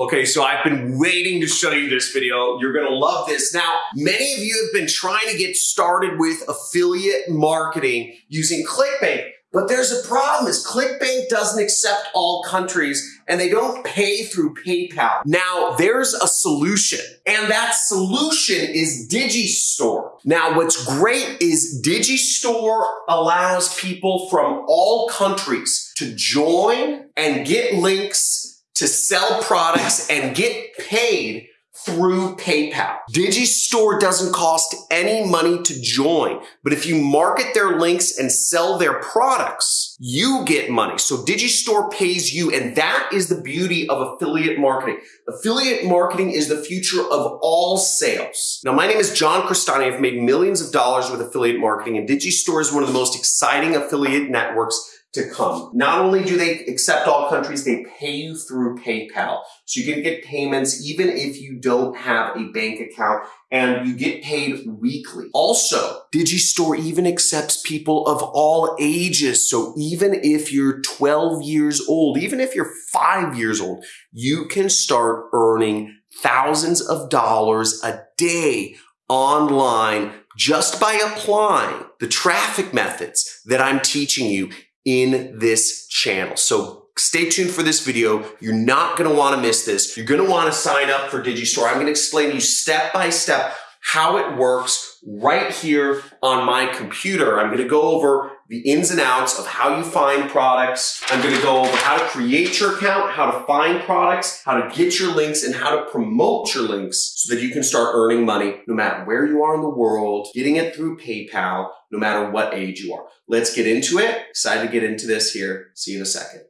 Okay, so I've been waiting to show you this video. You're gonna love this. Now, many of you have been trying to get started with affiliate marketing using ClickBank. But there's a problem is ClickBank doesn't accept all countries and they don't pay through PayPal. Now there's a solution and that solution is Digistore. Now what's great is Digistore allows people from all countries to join and get links to sell products and get paid through PayPal. Digistore doesn't cost any money to join, but if you market their links and sell their products, you get money. So Digistore pays you, and that is the beauty of affiliate marketing. Affiliate marketing is the future of all sales. Now, my name is John Crestani. I've made millions of dollars with affiliate marketing, and Digistore is one of the most exciting affiliate networks to come. Not only do they accept all countries, they pay you through PayPal. So you can get payments even if you don't have a bank account and you get paid weekly. Also, Digistore even accepts people of all ages. So even if you're 12 years old, even if you're five years old, you can start earning thousands of dollars a day online just by applying the traffic methods that I'm teaching you in this channel. So stay tuned for this video. You're not gonna wanna miss this. You're gonna wanna sign up for Digistore. I'm gonna explain to you step by step how it works right here on my computer. I'm gonna go over the ins and outs of how you find products. I'm gonna go over how to create your account, how to find products, how to get your links, and how to promote your links so that you can start earning money no matter where you are in the world, getting it through PayPal, no matter what age you are. Let's get into it. Excited to get into this here. See you in a second.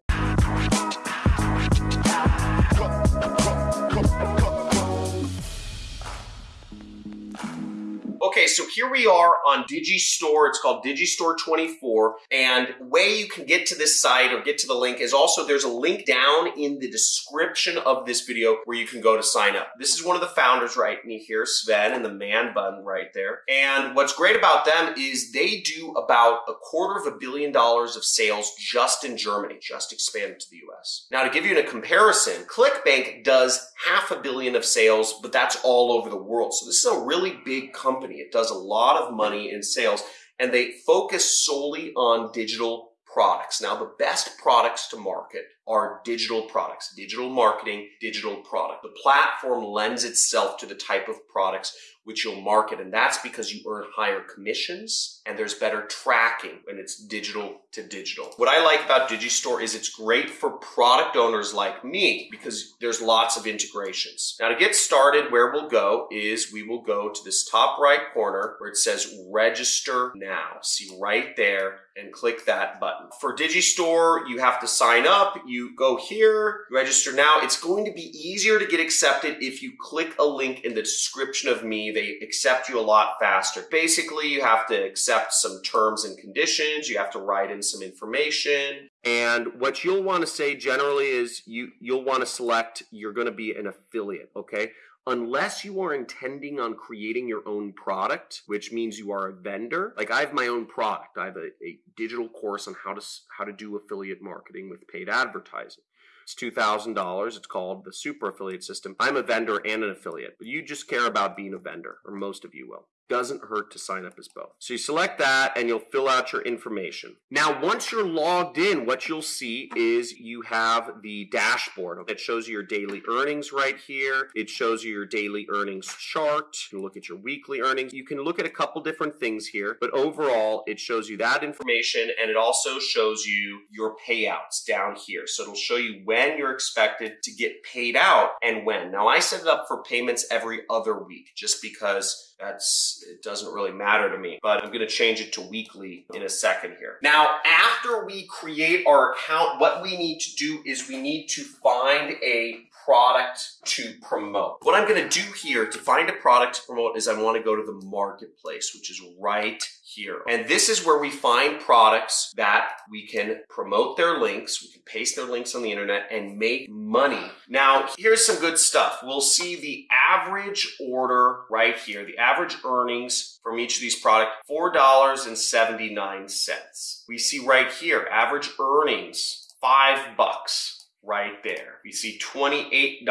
So here we are on Digistore. It's called Digistore 24. And way you can get to this site or get to the link is also there's a link down in the description of this video where you can go to sign up. This is one of the founders right me here, Sven, and the man bun right there. And what's great about them is they do about a quarter of a billion dollars of sales just in Germany, just expanded to the US. Now, to give you a comparison, ClickBank does half a billion of sales, but that's all over the world. So this is a really big company. It does a lot of money in sales and they focus solely on digital products. Now, the best products to market are digital products, digital marketing, digital product. The platform lends itself to the type of products which you'll market. And that's because you earn higher commissions and there's better tracking when it's digital to digital. What I like about Digistore is it's great for product owners like me because there's lots of integrations. Now to get started, where we'll go is we will go to this top right corner where it says register now. See right there and click that button. For Digistore, you have to sign up. You go here, register now. It's going to be easier to get accepted if you click a link in the description of me they accept you a lot faster. Basically, you have to accept some terms and conditions. You have to write in some information. And what you'll want to say generally is you, you'll want to select you're going to be an affiliate, okay? unless you are intending on creating your own product, which means you are a vendor. Like I have my own product. I have a, a, digital course on how to how to do affiliate marketing with paid advertising. It's $2,000. It's called the Super Affiliate System. I'm a vendor and an affiliate, but you just care about being a vendor, or most of you will doesn't hurt to sign up as both. So you select that and you'll fill out your information. Now, once you're logged in, what you'll see is you have the dashboard. It shows you your daily earnings right here. It shows you your daily earnings chart. You can look at your weekly earnings. You can look at a couple different things here, but overall, it shows you that information and it also shows you your payouts down here. So it'll show you when you're expected to get paid out and when. Now, I set it up for payments every other week just because that's it doesn't really matter to me but i'm going to change it to weekly in a second here. Now after we create our account what we need to do is we need to find a product to promote what i'm going to do here to find a product to promote is i want to go to the marketplace which is right here. And this is where we find products that we can promote their links, we can paste their links on the internet and make money. Now, here's some good stuff. We'll see the average order right here, the average earnings from each of these products, $4.79. We see right here, average earnings, five bucks. Right there. We see $28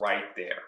right there.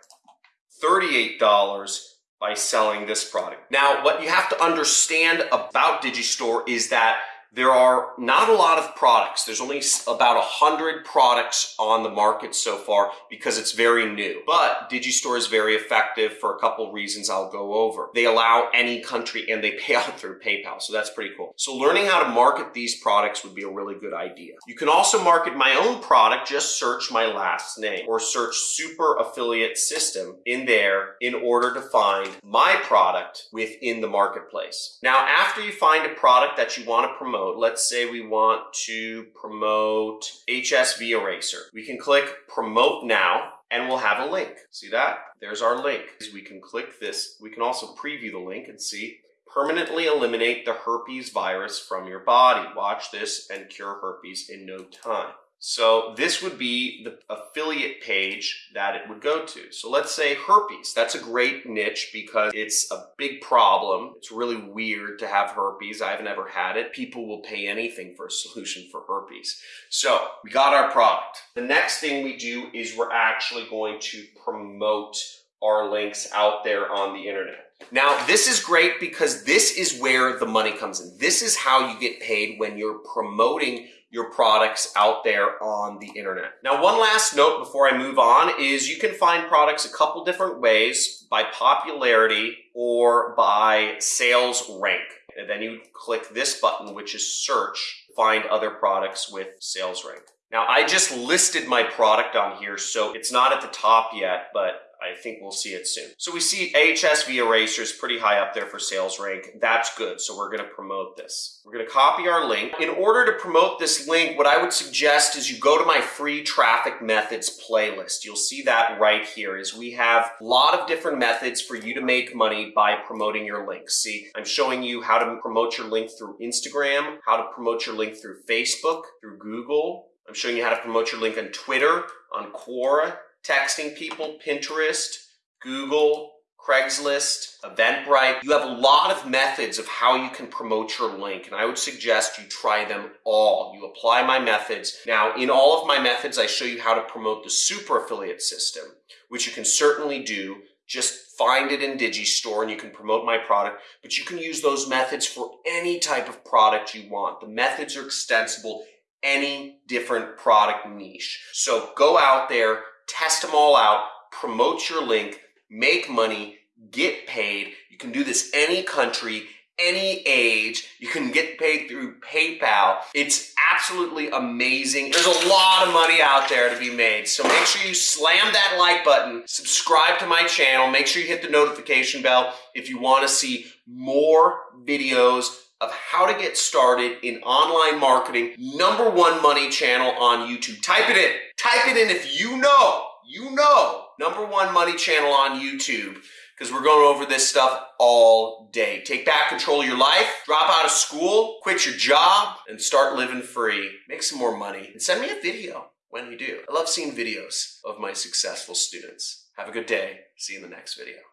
$38 by selling this product. Now, what you have to understand about Digistore is that there are not a lot of products. There's only about a hundred products on the market so far because it's very new. But Digistore is very effective for a couple reasons I'll go over. They allow any country and they pay out through PayPal, so that's pretty cool. So learning how to market these products would be a really good idea. You can also market my own product, just search my last name or search super affiliate system in there in order to find my product within the marketplace. Now, after you find a product that you want to promote, promote. Let's say we want to promote HSV Eraser. We can click Promote Now and we'll have a link. See that? There's our link. We can click this. We can also preview the link and see permanently eliminate the herpes virus from your body. Watch this and cure herpes in no time. So this would be the affiliate page that it would go to. So let's say herpes. That's a great niche because it's a big problem. It's really weird to have herpes. I haven't ever had it. People will pay anything for a solution for herpes. So we got our product. The next thing we do is we're actually going to promote our links out there on the internet. Now, this is great because this is where the money comes in. This is how you get paid when you're promoting your products out there on the internet. Now, one last note before I move on is you can find products a couple different ways by popularity or by sales rank. And then you click this button, which is search, find other products with sales rank. Now, I just listed my product on here, so it's not at the top yet, but I think we'll see it soon. So we see HSV erasers pretty high up there for sales rank. That's good. So we're going to promote this. We're going to copy our link. In order to promote this link, what I would suggest is you go to my free traffic methods playlist. You'll see that right here is we have a lot of different methods for you to make money by promoting your links. See, I'm showing you how to promote your link through Instagram, how to promote your link through Facebook, through Google. I'm showing you how to promote your link on Twitter, on Quora, texting people, Pinterest, Google, Craigslist, Eventbrite. You have a lot of methods of how you can promote your link, and I would suggest you try them all. You apply my methods. Now, in all of my methods, I show you how to promote the super affiliate system, which you can certainly do. Just find it in Digistore and you can promote my product, but you can use those methods for any type of product you want. The methods are extensible, any different product niche. So go out there, test them all out, promote your link, make money, get paid. You can do this any country, any age. You can get paid through PayPal. It's absolutely amazing. There's a lot of money out there to be made. So make sure you slam that like button, subscribe to my channel, make sure you hit the notification bell if you want to see more videos of how to get started in online marketing, number one money channel on YouTube. Type it in. Type it in if you know, you know, number one money channel on YouTube because we're going over this stuff all day. Take back control of your life, drop out of school, quit your job, and start living free. Make some more money and send me a video when you do. I love seeing videos of my successful students. Have a good day. See you in the next video.